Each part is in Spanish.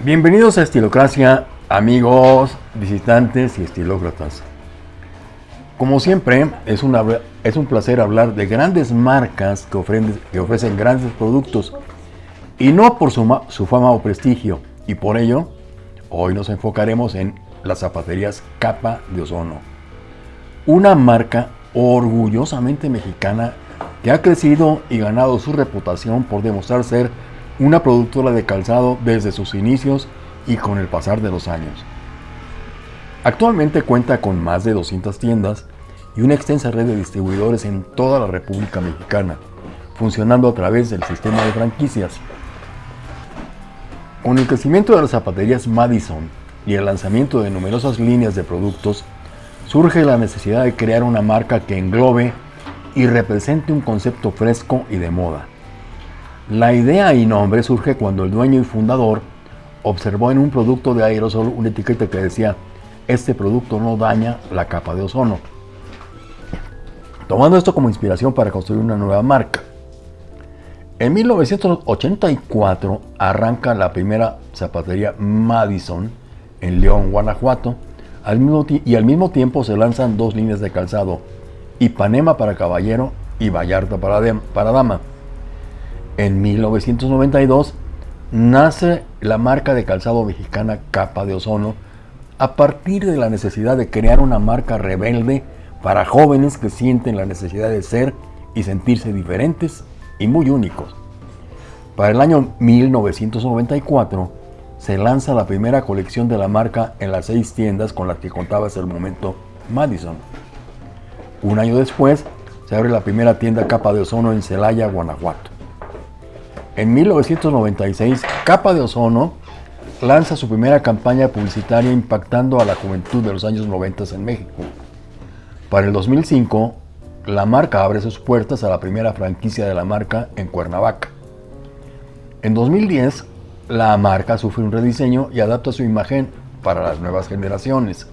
Bienvenidos a Estilocracia, amigos, visitantes y estilócratas. Como siempre, es, es un placer hablar de grandes marcas que ofrecen, que ofrecen grandes productos y no por su, su fama o prestigio. Y por ello, hoy nos enfocaremos en las zapaterías Capa de Ozono. Una marca orgullosamente mexicana que ha crecido y ganado su reputación por demostrar ser una productora de calzado desde sus inicios y con el pasar de los años. Actualmente cuenta con más de 200 tiendas y una extensa red de distribuidores en toda la República Mexicana, funcionando a través del sistema de franquicias. Con el crecimiento de las zapaterías Madison y el lanzamiento de numerosas líneas de productos, surge la necesidad de crear una marca que englobe y represente un concepto fresco y de moda. La idea y nombre surge cuando el dueño y fundador observó en un producto de aerosol una etiqueta que decía este producto no daña la capa de ozono. Tomando esto como inspiración para construir una nueva marca. En 1984 arranca la primera zapatería Madison en León, Guanajuato, al mismo y al mismo tiempo se lanzan dos líneas de calzado, Ipanema para caballero y Vallarta para, para dama. En 1992 nace la marca de calzado mexicana Capa de Ozono a partir de la necesidad de crear una marca rebelde para jóvenes que sienten la necesidad de ser y sentirse diferentes y muy únicos. Para el año 1994 se lanza la primera colección de la marca en las seis tiendas con las que contaba hasta el momento Madison. Un año después se abre la primera tienda Capa de Ozono en Celaya, Guanajuato. En 1996, Capa de Ozono lanza su primera campaña publicitaria impactando a la juventud de los años 90 en México. Para el 2005, la marca abre sus puertas a la primera franquicia de la marca en Cuernavaca. En 2010, la marca sufre un rediseño y adapta su imagen para las nuevas generaciones.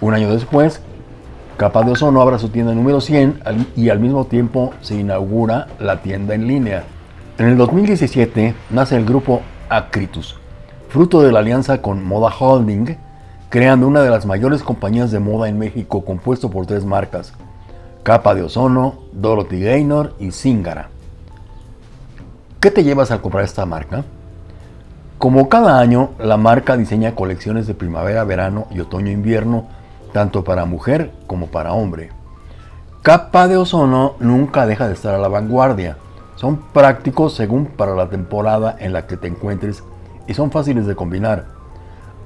Un año después, Capa de Ozono abre su tienda número 100 y al mismo tiempo se inaugura la tienda en línea. En el 2017 nace el grupo Acritus, fruto de la alianza con Moda Holding, creando una de las mayores compañías de moda en México compuesto por tres marcas, Capa de Ozono, Dorothy Gaynor y Zingara. ¿Qué te llevas al comprar esta marca? Como cada año, la marca diseña colecciones de primavera, verano y otoño-invierno, tanto para mujer como para hombre. Capa de Ozono nunca deja de estar a la vanguardia son prácticos según para la temporada en la que te encuentres y son fáciles de combinar.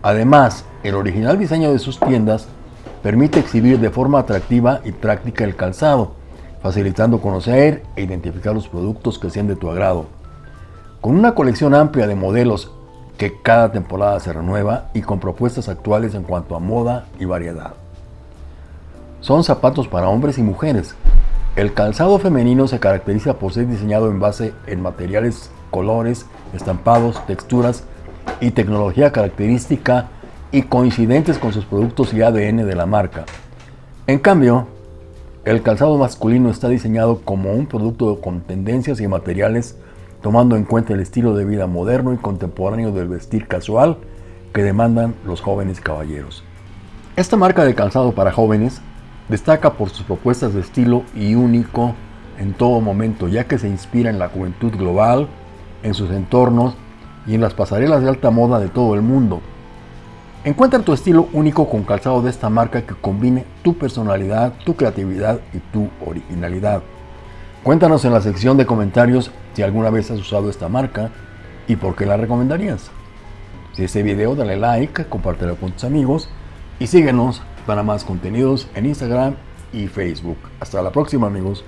Además, el original diseño de sus tiendas permite exhibir de forma atractiva y práctica el calzado, facilitando conocer e identificar los productos que sean de tu agrado. Con una colección amplia de modelos que cada temporada se renueva y con propuestas actuales en cuanto a moda y variedad. Son zapatos para hombres y mujeres, el calzado femenino se caracteriza por ser diseñado en base en materiales, colores, estampados, texturas y tecnología característica y coincidentes con sus productos y ADN de la marca. En cambio, el calzado masculino está diseñado como un producto con tendencias y materiales tomando en cuenta el estilo de vida moderno y contemporáneo del vestir casual que demandan los jóvenes caballeros. Esta marca de calzado para jóvenes Destaca por sus propuestas de estilo y único en todo momento, ya que se inspira en la juventud global, en sus entornos y en las pasarelas de alta moda de todo el mundo. Encuentra tu estilo único con calzado de esta marca que combine tu personalidad, tu creatividad y tu originalidad. Cuéntanos en la sección de comentarios si alguna vez has usado esta marca y por qué la recomendarías. Si este video dale like, compártelo con tus amigos y síguenos para más contenidos en Instagram y Facebook. Hasta la próxima amigos.